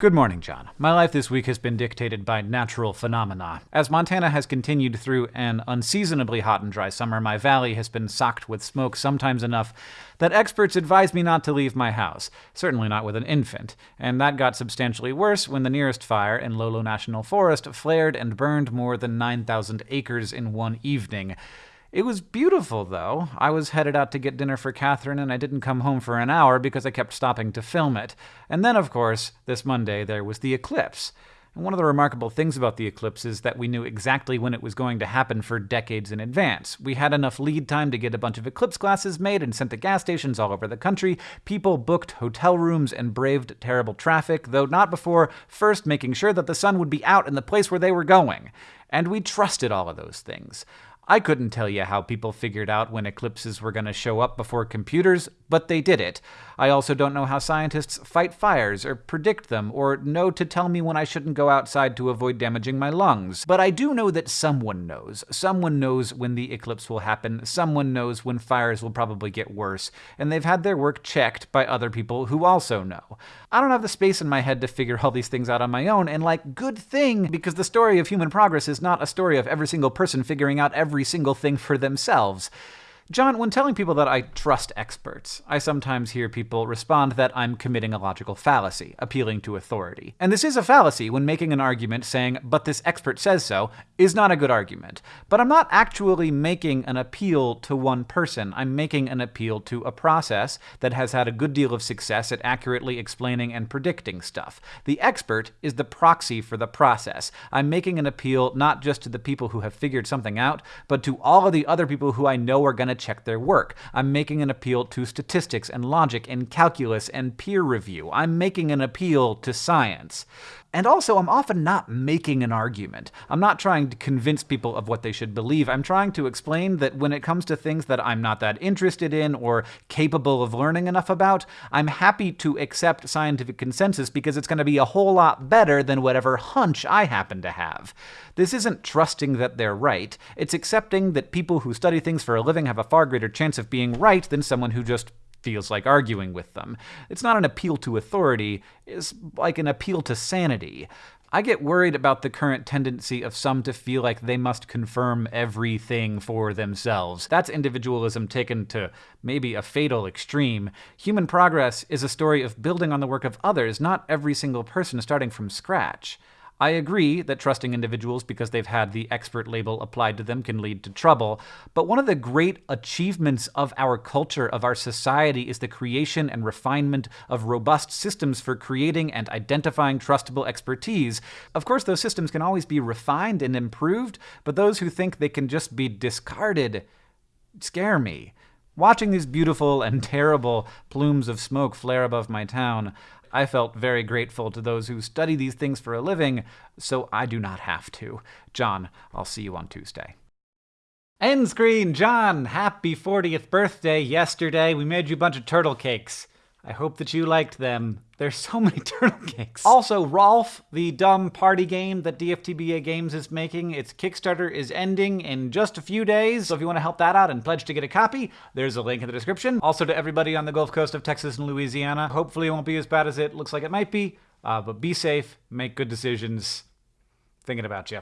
Good morning, John. My life this week has been dictated by natural phenomena. As Montana has continued through an unseasonably hot and dry summer, my valley has been socked with smoke sometimes enough that experts advise me not to leave my house, certainly not with an infant. And that got substantially worse when the nearest fire in Lolo National Forest flared and burned more than 9,000 acres in one evening. It was beautiful, though. I was headed out to get dinner for Katherine, and I didn't come home for an hour because I kept stopping to film it. And then, of course, this Monday there was the eclipse. And one of the remarkable things about the eclipse is that we knew exactly when it was going to happen for decades in advance. We had enough lead time to get a bunch of eclipse glasses made and sent to gas stations all over the country. People booked hotel rooms and braved terrible traffic, though not before first making sure that the sun would be out in the place where they were going. And we trusted all of those things. I couldn't tell you how people figured out when eclipses were going to show up before computers, but they did it. I also don't know how scientists fight fires or predict them or know to tell me when I shouldn't go outside to avoid damaging my lungs. But I do know that someone knows. Someone knows when the eclipse will happen. Someone knows when fires will probably get worse. And they've had their work checked by other people who also know. I don't have the space in my head to figure all these things out on my own, and like, good thing, because the story of human progress is not a story of every single person figuring out every single thing for themselves. John, when telling people that I trust experts, I sometimes hear people respond that I'm committing a logical fallacy, appealing to authority. And this is a fallacy when making an argument saying, but this expert says so, is not a good argument. But I'm not actually making an appeal to one person. I'm making an appeal to a process that has had a good deal of success at accurately explaining and predicting stuff. The expert is the proxy for the process. I'm making an appeal not just to the people who have figured something out, but to all of the other people who I know are going to check their work. I'm making an appeal to statistics and logic and calculus and peer review. I'm making an appeal to science. And also, I'm often not making an argument. I'm not trying to convince people of what they should believe. I'm trying to explain that when it comes to things that I'm not that interested in or capable of learning enough about, I'm happy to accept scientific consensus because it's going to be a whole lot better than whatever hunch I happen to have. This isn't trusting that they're right, it's accepting that people who study things for a living have a far greater chance of being right than someone who just feels like arguing with them. It's not an appeal to authority, it's like an appeal to sanity. I get worried about the current tendency of some to feel like they must confirm everything for themselves. That's individualism taken to maybe a fatal extreme. Human progress is a story of building on the work of others, not every single person starting from scratch. I agree that trusting individuals because they've had the expert label applied to them can lead to trouble, but one of the great achievements of our culture, of our society, is the creation and refinement of robust systems for creating and identifying trustable expertise. Of course, those systems can always be refined and improved, but those who think they can just be discarded scare me. Watching these beautiful and terrible plumes of smoke flare above my town, I felt very grateful to those who study these things for a living, so I do not have to. John, I'll see you on Tuesday. End screen, John! Happy 40th birthday yesterday. We made you a bunch of turtle cakes. I hope that you liked them. There's so many turtle cakes. Also, ROFL, the dumb party game that DFTBA Games is making, its Kickstarter is ending in just a few days. So if you want to help that out and pledge to get a copy, there's a link in the description. Also to everybody on the Gulf Coast of Texas and Louisiana, hopefully it won't be as bad as it looks like it might be. Uh, but be safe, make good decisions. Thinking about you.